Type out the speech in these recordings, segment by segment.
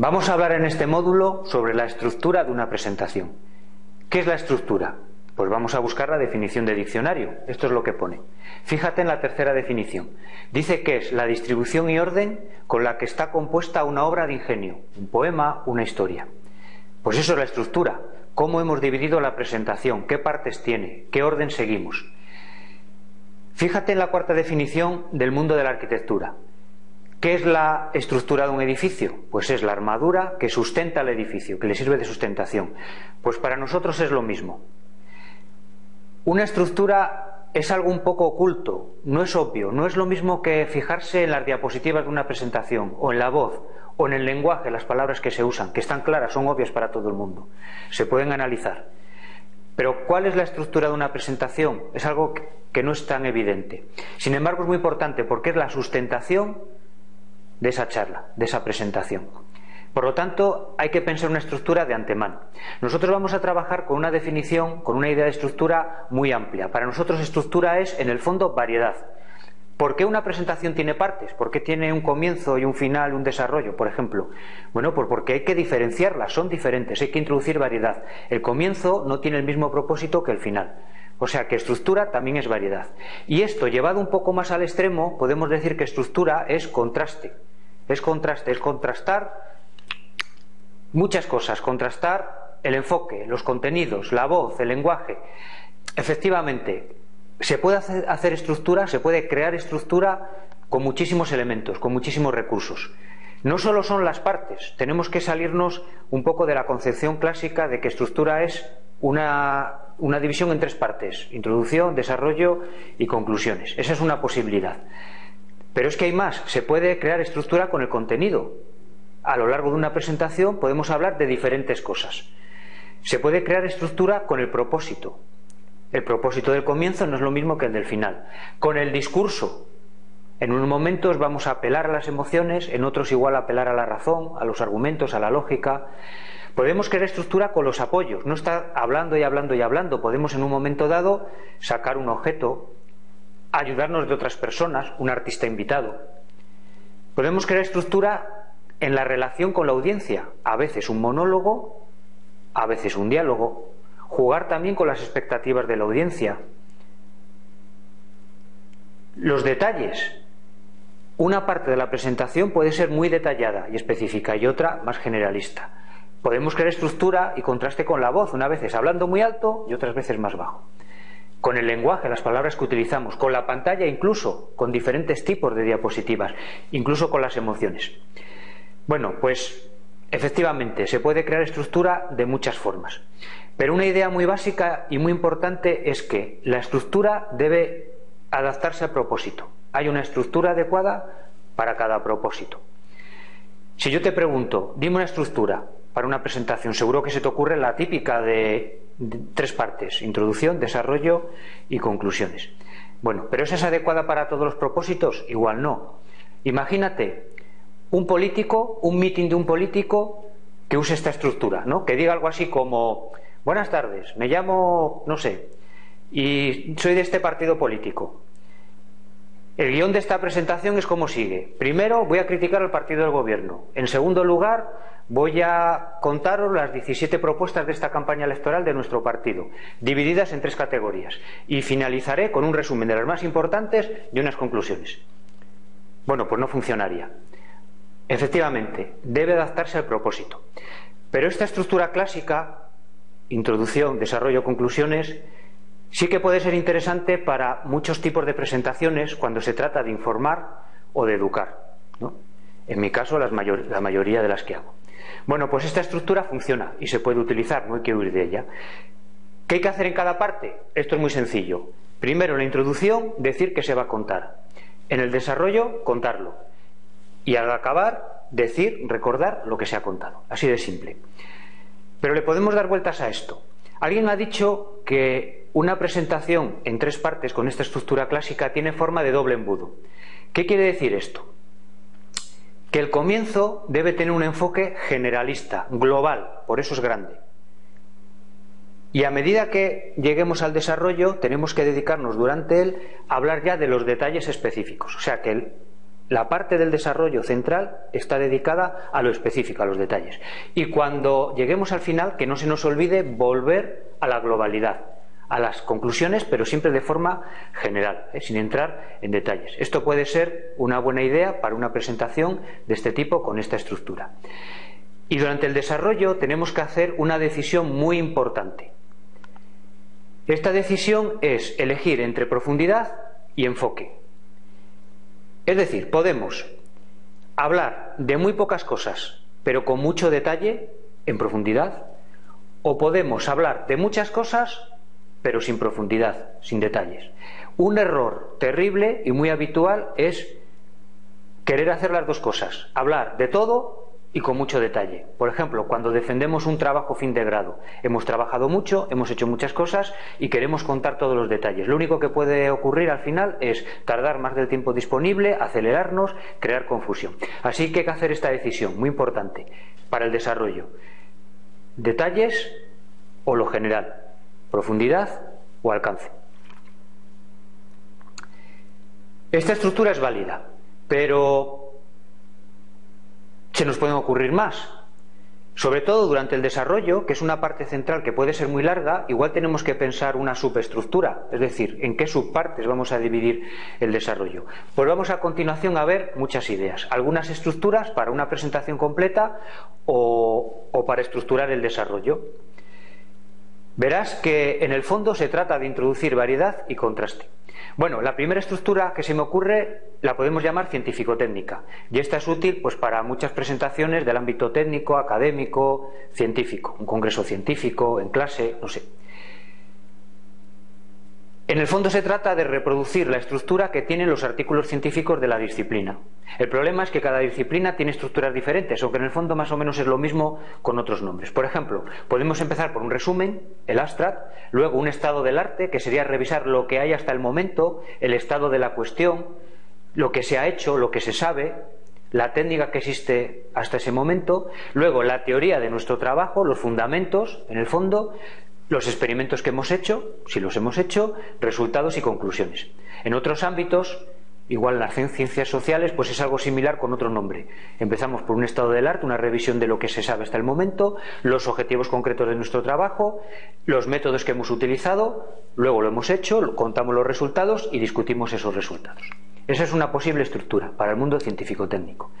Vamos a hablar en este módulo sobre la estructura de una presentación. ¿Qué es la estructura? Pues vamos a buscar la definición de diccionario. Esto es lo que pone. Fíjate en la tercera definición. Dice que es la distribución y orden con la que está compuesta una obra de ingenio, un poema, una historia. Pues eso es la estructura. ¿Cómo hemos dividido la presentación? ¿Qué partes tiene? ¿Qué orden seguimos? Fíjate en la cuarta definición del mundo de la arquitectura. ¿Qué es la estructura de un edificio? Pues es la armadura que sustenta el edificio, que le sirve de sustentación. Pues para nosotros es lo mismo. Una estructura es algo un poco oculto, no es obvio, no es lo mismo que fijarse en las diapositivas de una presentación, o en la voz, o en el lenguaje, las palabras que se usan, que están claras, son obvias para todo el mundo. Se pueden analizar. Pero ¿cuál es la estructura de una presentación? Es algo que no es tan evidente. Sin embargo, es muy importante porque es la sustentación de esa charla, de esa presentación. Por lo tanto, hay que pensar una estructura de antemano. Nosotros vamos a trabajar con una definición, con una idea de estructura muy amplia. Para nosotros estructura es, en el fondo, variedad. ¿Por qué una presentación tiene partes? ¿Por qué tiene un comienzo y un final, un desarrollo, por ejemplo? Bueno, pues porque hay que diferenciarlas, son diferentes, hay que introducir variedad. El comienzo no tiene el mismo propósito que el final. O sea que estructura también es variedad. Y esto, llevado un poco más al extremo, podemos decir que estructura es contraste. Es contraste, es contrastar muchas cosas, contrastar el enfoque, los contenidos, la voz, el lenguaje. Efectivamente, se puede hacer, estructura, se puede crear estructura con muchísimos elementos, con muchísimos recursos. No solo son las partes, tenemos que salirnos un poco de la concepción clásica de que estructura es una, una, división en tres partes, introducción, desarrollo y conclusiones. Esa es una posibilidad. Pero es que hay más, se puede crear estructura con el contenido a lo largo de una presentación podemos hablar de diferentes cosas. Se puede crear estructura con el propósito. El propósito del comienzo no es lo mismo que el del final. Con el discurso. En unos momentos vamos a apelar a las emociones, en otros igual apelar a la razón, a los argumentos, a la lógica. Podemos crear estructura con los apoyos, no estar hablando y hablando y hablando. Podemos en un momento dado sacar un objeto, ayudarnos de otras personas, un artista invitado. Podemos crear estructura en la relación con la audiencia, a veces un monólogo, a veces un diálogo, jugar también con las expectativas de la audiencia. Los detalles. Una parte de la presentación puede ser muy detallada y específica y otra más generalista. Podemos crear estructura y contraste con la voz, una vez hablando muy alto y otras veces más bajo. Con el lenguaje, las palabras que utilizamos, con la pantalla incluso, con diferentes tipos de diapositivas, incluso con las emociones. Bueno, pues efectivamente se puede crear estructura de muchas formas. Pero una idea muy básica y muy importante es que la estructura debe adaptarse al propósito. Hay una estructura adecuada para cada propósito. Si yo te pregunto, dime una estructura para una presentación, seguro que se te ocurre la típica de, tres partes, introducción, desarrollo y conclusiones. Bueno, pero ¿esa es adecuada para todos los propósitos? Igual no. Imagínate un político, un mitin de un político que use esta estructura, ¿no? Que diga algo así como, buenas tardes, me llamo, no sé, y soy de este partido político. El guion de esta presentación es como sigue. Primero voy a criticar al partido del gobierno. En segundo lugar, voy a contaros las 17 propuestas de esta campaña electoral de nuestro partido, divididas en tres categorías. Y finalizaré con un resumen de las más importantes y unas conclusiones. Bueno, pues no funcionaría. Efectivamente, debe adaptarse al propósito. Pero esta estructura clásica, introducción, desarrollo, conclusiones, sí que puede ser interesante para muchos tipos de presentaciones cuando se trata de informar o de educar. En mi caso, la mayoría de las que hago. Bueno, pues esta estructura funciona y se puede utilizar, no hay que huir de ella. ¿Qué hay que hacer en cada parte? Esto es muy sencillo. Primero, en la introducción, decir que se va a contar. En el desarrollo, contarlo y al acabar decir, recordar lo que se ha contado. Así de simple. Pero le podemos dar vueltas a esto. Alguien ha dicho que una presentación en tres partes con esta estructura clásica tiene forma de doble embudo. ¿Qué quiere decir esto? Que el comienzo debe tener un enfoque generalista, global, por eso es grande. Y a medida que lleguemos al desarrollo, tenemos que dedicarnos durante él a hablar ya de los detalles específicos. O sea que la parte del desarrollo central está dedicada a lo específico, a los detalles. Y cuando lleguemos al final, que no se nos olvide volver a la globalidad, a las conclusiones, pero siempre de forma general, ¿eh? sin entrar en detalles. Esto puede ser una buena idea para una presentación de este tipo con esta estructura. Y durante el desarrollo tenemos que hacer una decisión muy importante. Esta decisión es elegir entre profundidad y enfoque. Es decir, podemos hablar de muy pocas cosas, pero con mucho detalle, en profundidad, o podemos hablar de muchas cosas, pero sin profundidad, sin detalles. Un error terrible y muy habitual es querer hacer las dos cosas, hablar de todo y con mucho detalle. Por ejemplo, cuando defendemos un trabajo fin de grado, hemos trabajado mucho, hemos hecho muchas cosas y queremos contar todos los detalles. Lo único que puede ocurrir al final es tardar más del tiempo disponible, acelerarnos, crear confusión. Así que hay que hacer esta decisión, muy importante, para el desarrollo. Detalles o lo general, profundidad o alcance. Esta estructura es válida, pero se nos pueden ocurrir más. Sobre todo durante el desarrollo, que es una parte central que puede ser muy larga, igual tenemos que pensar una subestructura, es decir, en qué subpartes vamos a dividir el desarrollo. Pues vamos a continuación a ver muchas ideas, algunas estructuras para una presentación completa o, o para estructurar el desarrollo. Verás que en el fondo se trata de introducir variedad y contraste. Bueno, la primera estructura que se me ocurre la podemos llamar científico-técnica y esta es útil pues para muchas presentaciones del ámbito técnico, académico, científico, un congreso científico, en clase, no sé. En el fondo se trata de reproducir la estructura que tienen los artículos científicos de la disciplina. El problema es que cada disciplina tiene estructuras diferentes, aunque en el fondo más o menos es lo mismo con otros nombres. Por ejemplo, podemos empezar por un resumen, el abstract, luego un estado del arte, que sería revisar lo que hay hasta el momento, el estado de la cuestión, lo que se ha hecho, lo que se sabe, la técnica que existe hasta ese momento, luego la teoría de nuestro trabajo, los fundamentos, en el fondo, los experimentos que hemos hecho, si los hemos hecho, resultados y conclusiones. En otros ámbitos, igual las ciencias sociales, pues es algo similar con otro nombre. Empezamos por un estado del arte, una revisión de lo que se sabe hasta el momento, los objetivos concretos de nuestro trabajo, los métodos que hemos utilizado, luego lo hemos hecho, contamos los resultados y discutimos esos resultados. Esa es una posible estructura para el mundo científico-técnico.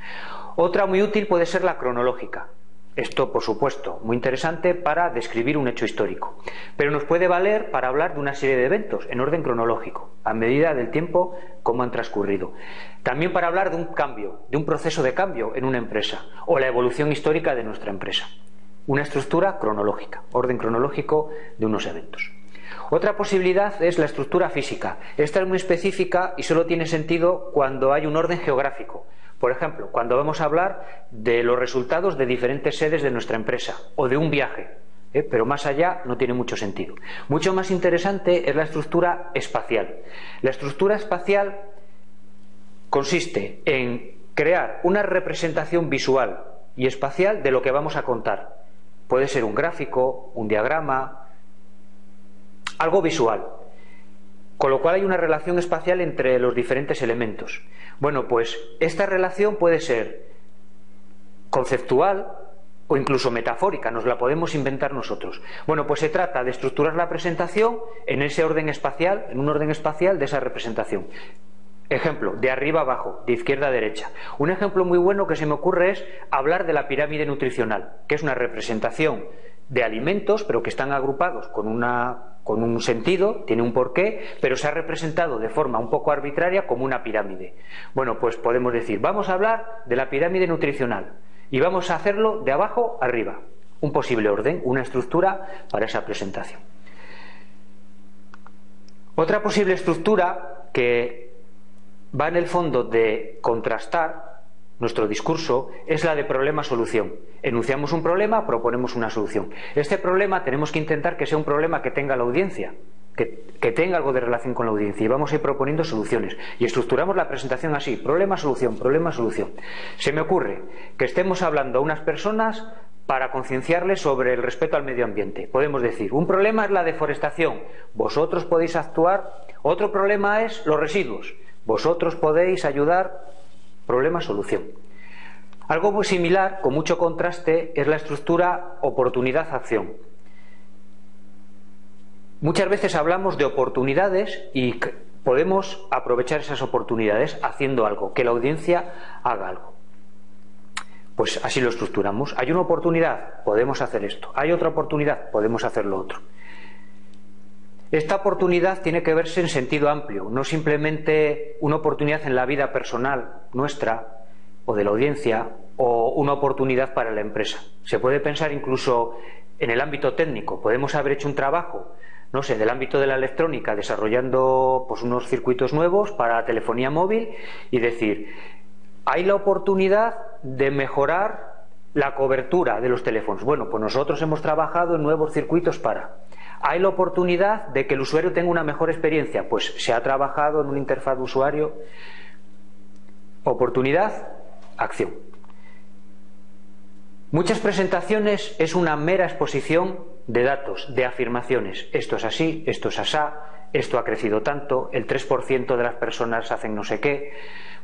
Otra muy útil puede ser la cronológica. Esto, por supuesto, muy interesante para describir un hecho histórico, pero nos puede valer para hablar de una serie de eventos en orden cronológico, a medida del tiempo como han transcurrido. También para hablar de un cambio, de un proceso de cambio en una empresa o la evolución histórica de nuestra empresa. Una estructura cronológica, orden cronológico de unos eventos. Otra posibilidad es la estructura física. Esta es muy específica y solo tiene sentido cuando hay un orden geográfico, por ejemplo, cuando vamos a hablar de los resultados de diferentes sedes de nuestra empresa o de un viaje, ¿eh? pero más allá no tiene mucho sentido. Mucho más interesante es la estructura espacial. La estructura espacial consiste en crear una representación visual y espacial de lo que vamos a contar. Puede ser un gráfico, un diagrama, algo visual. Con lo cual hay una relación espacial entre los diferentes elementos. Bueno, pues esta relación puede ser conceptual o incluso metafórica, nos la podemos inventar nosotros. Bueno, pues se trata de estructurar la presentación en ese orden espacial, en un orden espacial de esa representación. Ejemplo, de arriba abajo, de izquierda a derecha. Un ejemplo muy bueno que se me ocurre es hablar de la pirámide nutricional, que es una representación de alimentos, pero que están agrupados con una con un sentido, tiene un porqué, pero se ha representado de forma un poco arbitraria como una pirámide. Bueno, pues podemos decir, vamos a hablar de la pirámide nutricional y vamos a hacerlo de abajo arriba. Un posible orden, una estructura para esa presentación. Otra posible estructura que va en el fondo de contrastar nuestro discurso es la de problema-solución. Enunciamos un problema, proponemos una solución. Este problema tenemos que intentar que sea un problema que tenga la audiencia, que, que, tenga algo de relación con la audiencia y vamos a ir proponiendo soluciones. Y estructuramos la presentación así, problema-solución, problema-solución. Se me ocurre que estemos hablando a unas personas para concienciarles sobre el respeto al medio ambiente. Podemos decir, un problema es la deforestación, vosotros podéis actuar, otro problema es los residuos, vosotros podéis ayudar problema-solución. Algo muy similar, con mucho contraste, es la estructura oportunidad-acción. Muchas veces hablamos de oportunidades y podemos aprovechar esas oportunidades haciendo algo, que la audiencia haga algo. Pues así lo estructuramos. Hay una oportunidad, podemos hacer esto. Hay otra oportunidad, podemos hacer lo otro. Esta oportunidad tiene que verse en sentido amplio, no simplemente una oportunidad en la vida personal nuestra o de la audiencia o una oportunidad para la empresa. Se puede pensar incluso en el ámbito técnico. Podemos haber hecho un trabajo no sé, del ámbito de la electrónica, desarrollando pues, unos circuitos nuevos para telefonía móvil y decir, hay la oportunidad de mejorar la cobertura de los teléfonos. Bueno, pues nosotros hemos trabajado en nuevos circuitos para. Hay la oportunidad de que el usuario tenga una mejor experiencia. Pues se ha trabajado en una interfaz de usuario. Oportunidad, acción. Muchas presentaciones es una mera exposición de datos, de afirmaciones. Esto es así, esto es asá, esto ha crecido tanto, el 3% de las personas hacen no sé qué.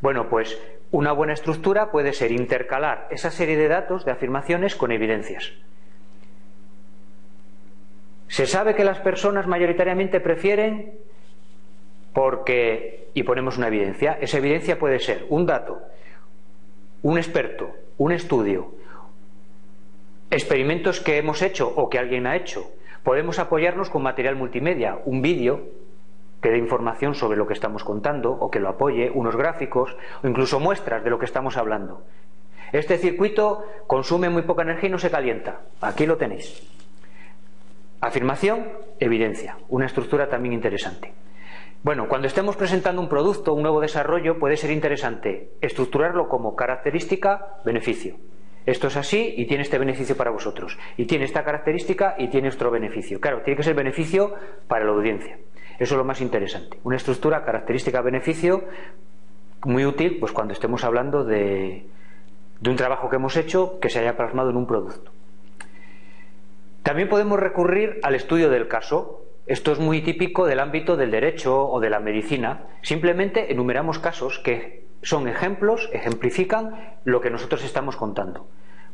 Bueno, pues una buena estructura puede ser intercalar esa serie de datos, de afirmaciones, con evidencias. Se sabe que las personas mayoritariamente prefieren porque, y ponemos una evidencia, esa evidencia puede ser un dato, un experto, un estudio, experimentos que hemos hecho o que alguien ha hecho. Podemos apoyarnos con material multimedia, un vídeo que dé información sobre lo que estamos contando o que lo apoye, unos gráficos o incluso muestras de lo que estamos hablando. Este circuito consume muy poca energía y no se calienta. Aquí lo tenéis. Afirmación, evidencia. Una estructura también interesante. Bueno, cuando estemos presentando un producto, un nuevo desarrollo, puede ser interesante estructurarlo como característica, beneficio. Esto es así y tiene este beneficio para vosotros. Y tiene esta característica y tiene otro beneficio. Claro, tiene que ser beneficio para la audiencia. Eso es lo más interesante. Una estructura característica-beneficio muy útil pues cuando estemos hablando de, de un trabajo que hemos hecho que se haya plasmado en un producto. También podemos recurrir al estudio del caso. Esto es muy típico del ámbito del derecho o de la medicina. Simplemente enumeramos casos que son ejemplos, ejemplifican lo que nosotros estamos contando.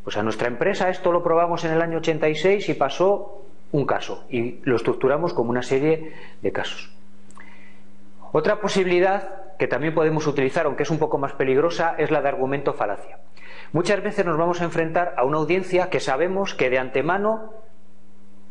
Pues a nuestra empresa esto lo probamos en el año 86 y pasó un caso y lo estructuramos como una serie de casos. Otra posibilidad que también podemos utilizar, aunque es un poco más peligrosa, es la de argumento falacia. Muchas veces nos vamos a enfrentar a una audiencia que sabemos que de antemano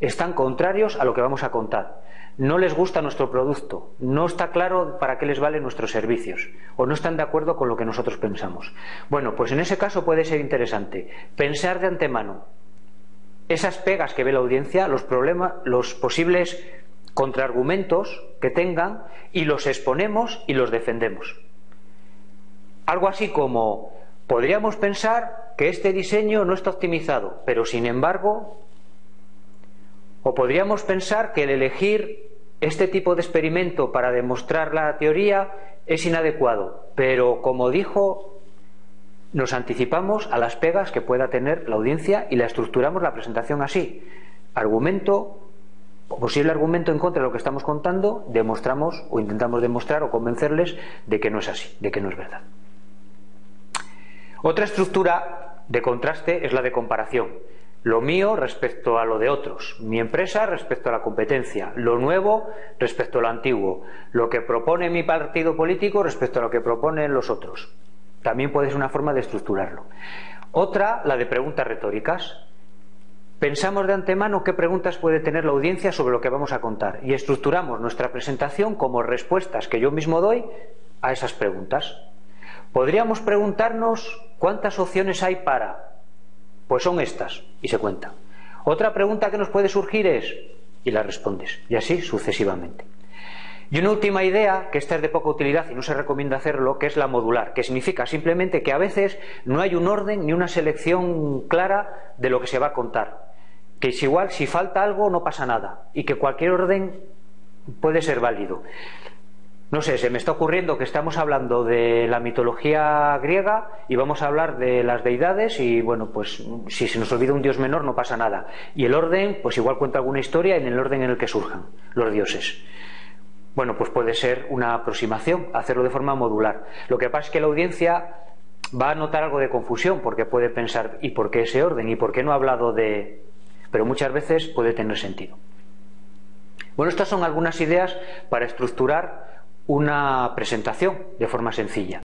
están contrarios a lo que vamos a contar no les gusta nuestro producto, no está claro para qué les valen nuestros servicios o no están de acuerdo con lo que nosotros pensamos. Bueno, pues en ese caso puede ser interesante pensar de antemano esas pegas que ve la audiencia, los problemas, los posibles contraargumentos que tengan y los exponemos y los defendemos. Algo así como podríamos pensar que este diseño no está optimizado, pero sin embargo o podríamos pensar que el elegir este tipo de experimento para demostrar la teoría es inadecuado, pero como dijo, nos anticipamos a las pegas que pueda tener la audiencia y la estructuramos la presentación así. Argumento, posible argumento en contra de lo que estamos contando, demostramos o intentamos demostrar o convencerles de que no es así, de que no es verdad. Otra estructura de contraste es la de comparación. Lo mío respecto a lo de otros, mi empresa respecto a la competencia, lo nuevo respecto a lo antiguo, lo que propone mi partido político respecto a lo que proponen los otros. También puede ser una forma de estructurarlo. Otra, la de preguntas retóricas. Pensamos de antemano qué preguntas puede tener la audiencia sobre lo que vamos a contar y estructuramos nuestra presentación como respuestas que yo mismo doy a esas preguntas. Podríamos preguntarnos cuántas opciones hay para pues son estas, y se cuenta. Otra pregunta que nos puede surgir es, y la respondes, y así sucesivamente. Y una última idea, que esta es de poca utilidad y no se recomienda hacerlo, que es la modular, que significa simplemente que a veces no hay un orden ni una selección clara de lo que se va a contar. Que es igual, si falta algo no pasa nada y que cualquier orden puede ser válido. No sé, se me está ocurriendo que estamos hablando de la mitología griega y vamos a hablar de las deidades y bueno, pues si se nos olvida un dios menor no pasa nada. Y el orden, pues igual cuenta alguna historia en el orden en el que surjan los dioses. Bueno, pues puede ser una aproximación, hacerlo de forma modular. Lo que pasa es que la audiencia va a notar algo de confusión porque puede pensar ¿y por qué ese orden? ¿y por qué no ha hablado de...? pero muchas veces puede tener sentido. Bueno, estas son algunas ideas para estructurar una presentación de forma sencilla.